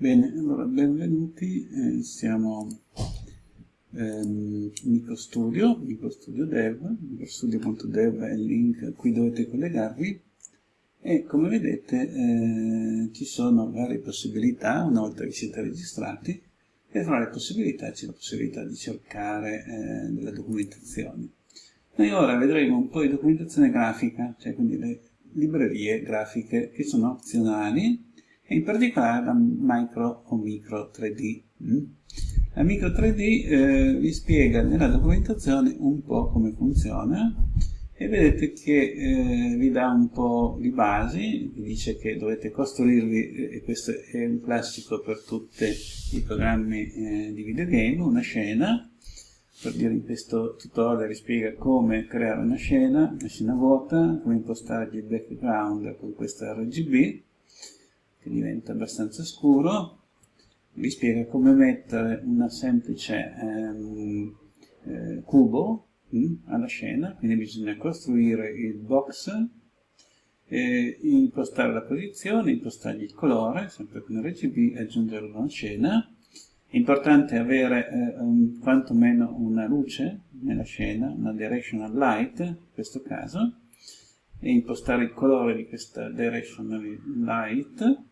Bene, allora benvenuti, eh, siamo ehm, MicroStudio, MicroStudio Dev, microstudio.dev è il link a cui dovete collegarvi e come vedete eh, ci sono varie possibilità una volta che siete registrati e tra le possibilità c'è la possibilità di cercare eh, della documentazione. Noi ora vedremo un po' di documentazione grafica, cioè quindi le librerie grafiche che sono opzionali e in particolare la micro o micro 3D. Mm? La micro 3D eh, vi spiega nella documentazione un po' come funziona e vedete che eh, vi dà un po' di basi, vi dice che dovete costruirvi, eh, e questo è un classico per tutti i programmi eh, di videogame, una scena, per dire in questo tutorial vi spiega come creare una scena, una scena vuota, come impostargli il background con questo RGB, che diventa abbastanza scuro, vi spiega come mettere una semplice ehm, eh, cubo mh, mm, alla scena, quindi bisogna costruire il box, eh, impostare la posizione, impostargli il colore, sempre con RGB, aggiungere una scena. È importante avere eh, un, quantomeno una luce nella scena, una directional light in questo caso, e impostare il colore di questa directional light?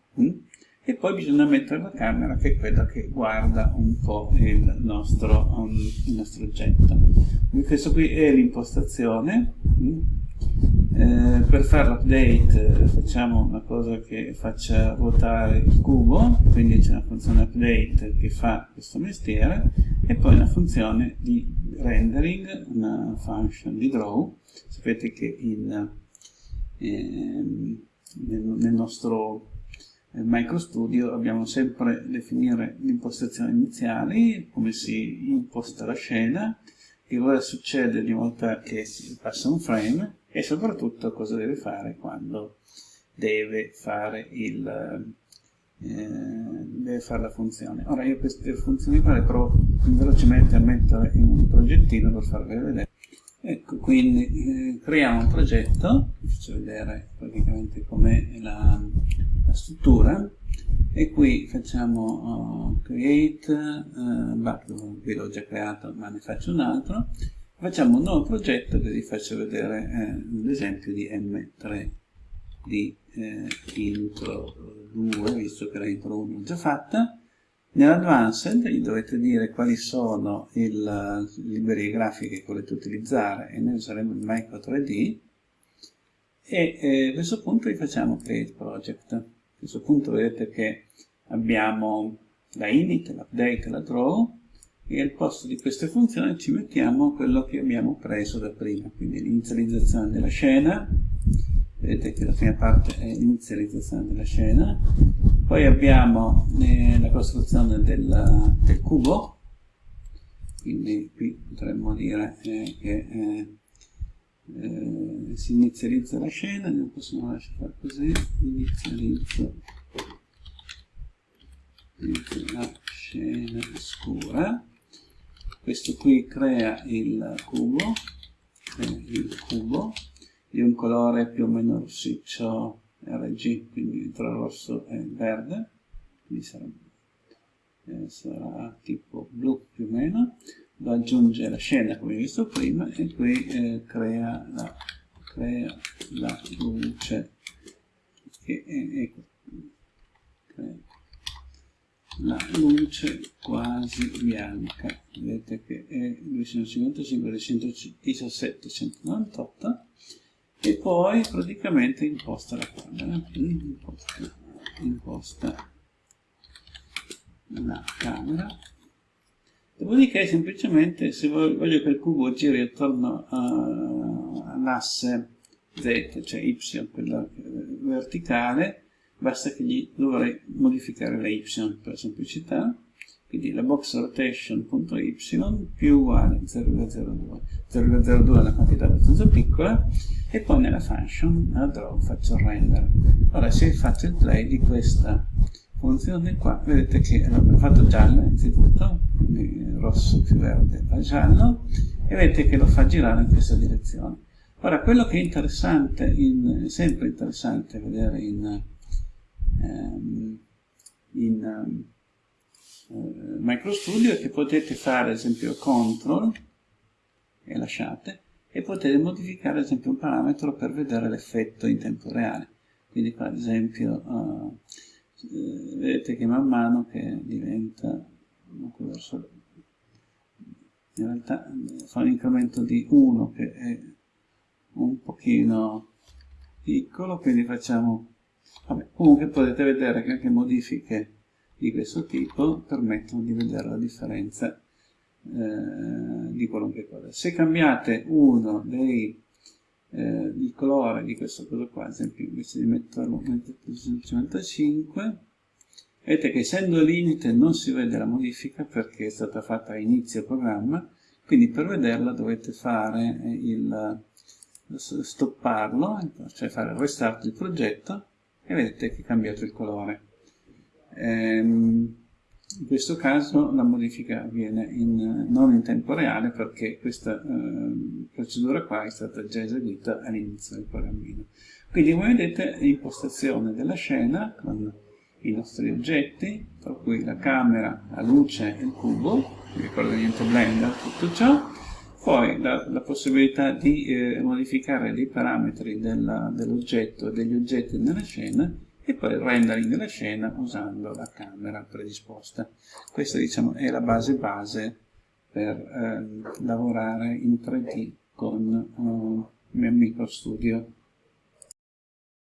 E poi bisogna mettere la camera che è quella che guarda un po' il nostro, um, il nostro oggetto. Questo qui è l'impostazione. Mm? Eh, per fare l'update facciamo una cosa che faccia ruotare il cubo, quindi c'è una funzione update che fa questo mestiere e poi una funzione di rendering, una function di draw. Sapete che in, eh, nel, nel nostro MicroStudio dobbiamo sempre definire l'impostazione iniziale, come si imposta la scena, che cosa succede ogni volta che si passa un frame e soprattutto cosa deve fare quando deve fare, il, eh, deve fare la funzione. Ora io queste funzioni qua le provo velocemente a mettere in un progettino per farvi vedere. Ecco, quindi eh, creiamo un progetto, vi faccio vedere praticamente com'è la, la struttura e qui facciamo uh, create, uh, bah, qui l'ho già creato ma ne faccio un altro, facciamo un nuovo progetto che vi faccio vedere eh, l'esempio di M3 di eh, intro 2, visto che la intro 1 è già fatta, Nell'Advanced gli dovete dire quali sono le librerie grafiche che volete utilizzare e noi useremo il Micro 3D e eh, a questo punto gli facciamo Create Project. A questo punto vedete che abbiamo la init, l'update, la draw e al posto di queste funzioni ci mettiamo quello che abbiamo preso da prima, quindi l'inizializzazione della scena, vedete che la prima parte è l'inizializzazione della scena, poi abbiamo eh, la costruzione del, del, cubo, quindi qui potremmo dire eh, che eh, eh si inizializza la scena, non possiamo lasciare così, inizializza la scena scura, questo qui crea il cubo, crea il cubo, di un colore più o meno rossiccio RG, quindi tra rosso e verde, quindi sarà, eh, sarà tipo blu più o meno, lo aggiunge la scena come visto prima e qui eh, crea, la, crea, la, luce che è, ecco, crea la luce quasi bianca. Vedete che è 255 217 198 e poi praticamente imposta la camera imposta, imposta la camera. Dopodiché semplicemente se voglio che il cubo giri attorno all'asse z cioè y quella verticale basta che gli dovrei modificare la y per semplicità quindi la box rotation.y più uguale 0,02 0,02 è una quantità abbastanza piccola e poi nella function nella draw faccio render. Ora se faccio il play di questa funzione qua vedete che l'abbiamo fatto giallo innanzitutto quindi rosso più verde fa giallo e vedete che lo fa girare in questa direzione. Ora quello che è interessante in, sempre interessante vedere in, ehm, in uh, MicroStudio è che potete fare ad esempio CTRL e lasciate e potete modificare ad esempio un parametro per vedere l'effetto in tempo reale. Quindi qua ad esempio uh, vedete che man mano che diventa verso, in realtà fa un incremento di 1 che è un pochino piccolo, quindi facciamo Vabbè, comunque potete vedere che anche modifiche di questo tipo permettono di vedere la differenza eh, di qualunque cosa. Se cambiate uno dei eh, il colore di questo cosa qua, ad esempio invece di metterlo su 55, vedete che essendo limite non si vede la modifica perché è stata fatta a inizio programma, quindi per vederla dovete fare il stopparlo, cioè fare il restart del progetto e vedete che è cambiato il colore. Ehm, in questo caso la modifica avviene in, non in tempo reale perché questa eh, procedura qua è stata già eseguita all'inizio del programmino. Quindi come vedete impostazione della scena con i nostri oggetti, tra cui la camera, la luce e il cubo, vi ricordo niente Blender, tutto ciò, poi la, la possibilità di eh, modificare dei parametri dell'oggetto e degli oggetti nella scena e poi il rendering della scena usando la camera predisposta. Questa diciamo, è la base base per eh, lavorare in 3D con eh, MicroStudio